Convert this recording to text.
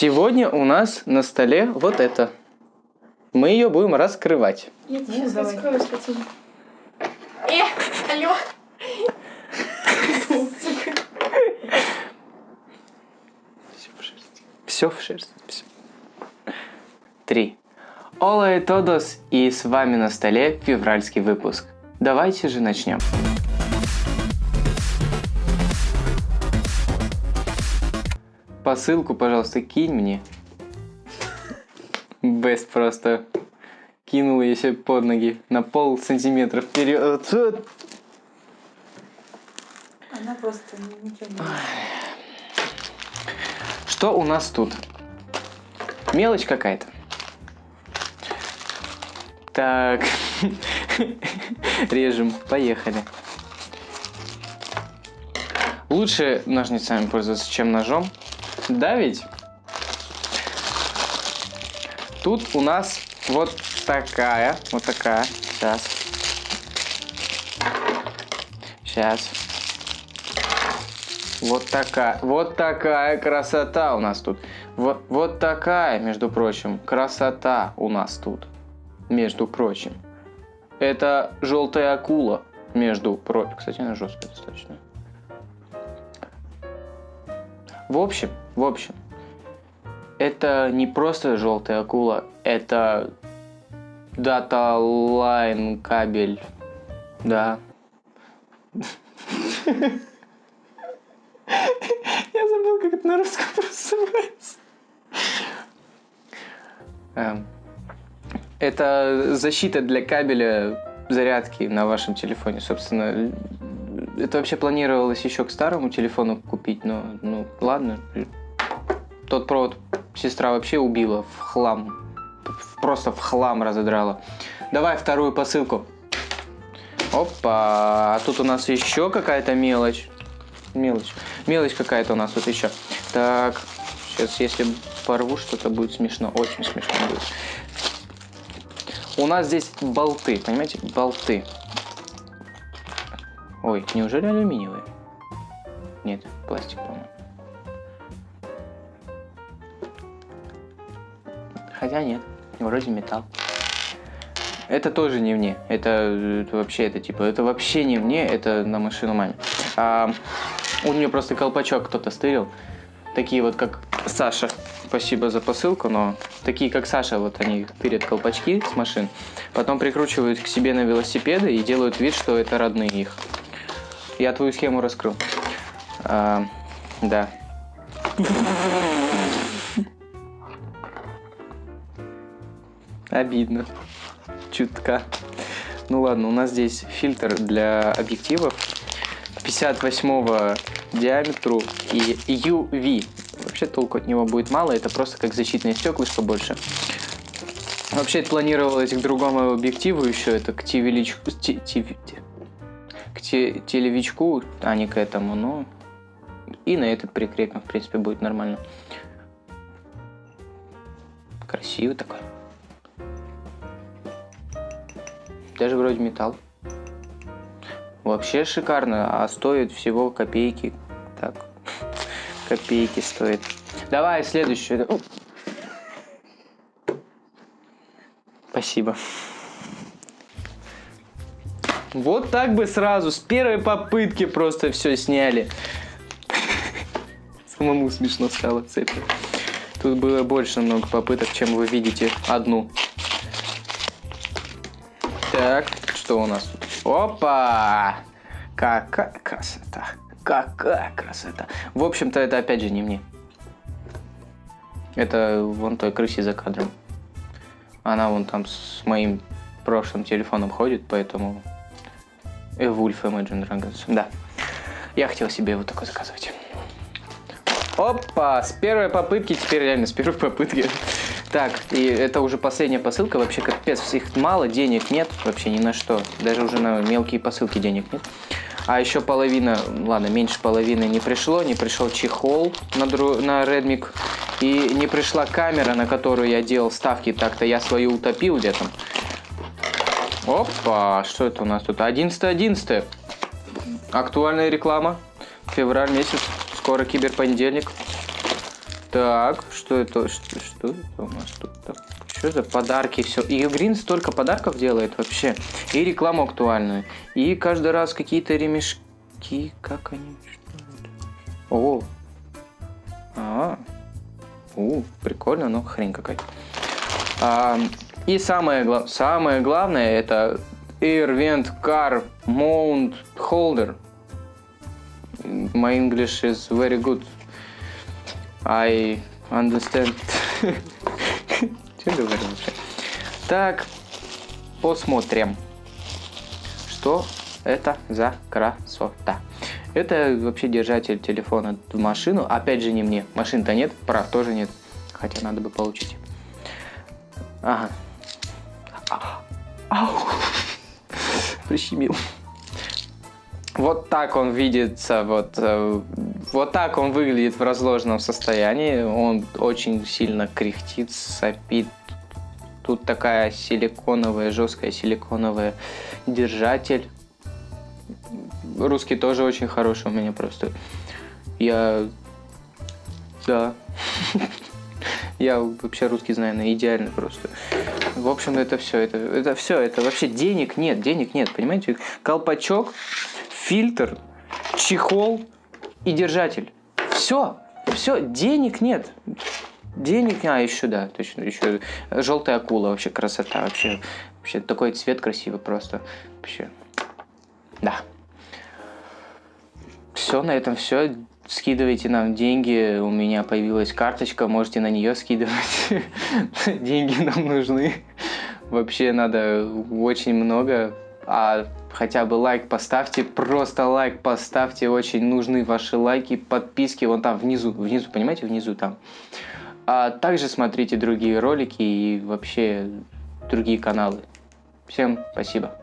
Сегодня у нас на столе вот это. Мы ее будем раскрывать. Я Ну, сейчас давай. раскрою, скотина. Э, алло. Все в шерсть. Все. Три. Ола и Тодос, и с вами на столе февральский выпуск. Давайте же начнем. Посылку, пожалуйста, кинь мне. Бест просто кинул ее себе под ноги на пол сантиметра вперед. Она просто ни- ничего не Что у нас тут? Мелочь какая-то. Так. Режем. Поехали. Лучше ножницами пользоваться, чем ножом. Да ведь? Тут у нас вот такая, вот такая. Сейчас. Сейчас. Вот такая, вот такая красота у нас тут. Вот, вот такая, между прочим, красота у нас тут. Между прочим. Это желтая акула, между прочим. Кстати, она жесткая достаточно. В общем, в общем, это не просто желтая акула, это data line кабель. Да. Я забыл, как это на русском называется. Эм, Это защита для кабеля зарядки на вашем телефоне. Собственно, это вообще планировалось еще к старому телефону купить, но ну ладно. Тот провод сестра вообще убила в хлам. Просто в хлам разодрала. Давай вторую посылку. Опа, а тут у нас еще какая-то мелочь. Мелочь. Мелочь какая-то у нас тут еще. Так, сейчас если порву что-то будет смешно. Очень смешно будет. У нас здесь болты, понимаете? Болты. Ой, неужели алюминиевые? Нет, пластик, по-моему. Хотя нет, вроде металл. Это тоже не мне. Это, это вообще, это типа, это вообще не мне, это на машину маме. А, у нее просто колпачок кто-то стырил. Такие вот, как Саша. Спасибо за посылку, но такие, как Саша, вот они тырят колпачки с машин, потом прикручивают к себе на велосипеды и делают вид, что это родные их. Я твою схему раскрыл. А, да. Обидно. Чутка. Ну ладно, у нас здесь фильтр для объективов 58 диаметру и UV. Вообще толку от него будет мало, это просто как защитное стеклышко больше. Вообще это планировалось к другому объективу еще, это к телевичку, те- те- те- к те- телевичку, а не к этому, но и на этот прикрепим, в принципе, будет нормально. Красивый такой. Даже вроде металл. Вообще шикарно, а стоит всего копейки. Так, копейки стоит. Давай следующую. О. Спасибо. Вот так бы сразу, с первой попытки просто все сняли. Самому смешно стало с. Тут было больше много попыток, чем вы видите одну. Так, что у нас тут? Опа! Какая красота! Какая красота! В общем-то, это опять же не мне. Это вон той крысе за кадром. Она вон там с моим прошлым телефоном ходит, поэтому... Wolf Imagine Dragons. Да. Я хотел себе вот такой заказывать. Опа! С первой попытки, теперь реально с первой попытки. Так, и это уже последняя посылка. Вообще капец, их мало, денег нет вообще ни на что. Даже уже на мелкие посылки денег нет. А еще половина, ладно, меньше половины не пришло. Не пришел чехол на, дру, на Redmi. И не пришла камера, на которую я делал ставки. Так-то я свою утопил где-то. Опа, что это у нас тут? 11.11. Актуальная реклама. Февраль месяц. Скоро киберпонедельник. Так, что это? Что, что это у нас тут? Так, что за подарки? Все. И Грин столько подарков делает вообще. И рекламу актуальную. И каждый раз какие-то ремешки. Как они? О. А. У, прикольно, но хрень какая-то. А, и самое, самое главное это Air Vent Car Mount Holder. My English is very good. I understand. Что говорю вообще? Так, посмотрим, что это за красота. Это вообще держатель телефона в машину. Опять же не мне. Машин-то нет, прав тоже нет. Хотя надо бы получить. Ага. А, Ау. Прищемил. Вот так он видится, вот, э, вот так он выглядит в разложенном состоянии. Он очень сильно кряхтит, сопит. Тут такая силиконовая, жесткая силиконовая держатель. Русский тоже очень хороший у меня просто. Я... Да. Я вообще русский знаю, на идеально просто. В общем, это все, это, это все, это вообще денег нет, денег нет, понимаете? Колпачок, фильтр, чехол и держатель. Все, все, денег нет. Денег, а еще да, точно, еще желтая акула, вообще красота, вообще, вообще такой цвет красивый просто, вообще, да. Все, на этом все. Скидывайте нам деньги, у меня появилась карточка, можете на нее скидывать. Деньги нам нужны. Вообще надо очень много, а хотя бы лайк поставьте, просто лайк поставьте, очень нужны ваши лайки, подписки, вон там внизу, внизу, понимаете, внизу там. А также смотрите другие ролики и вообще другие каналы. Всем спасибо.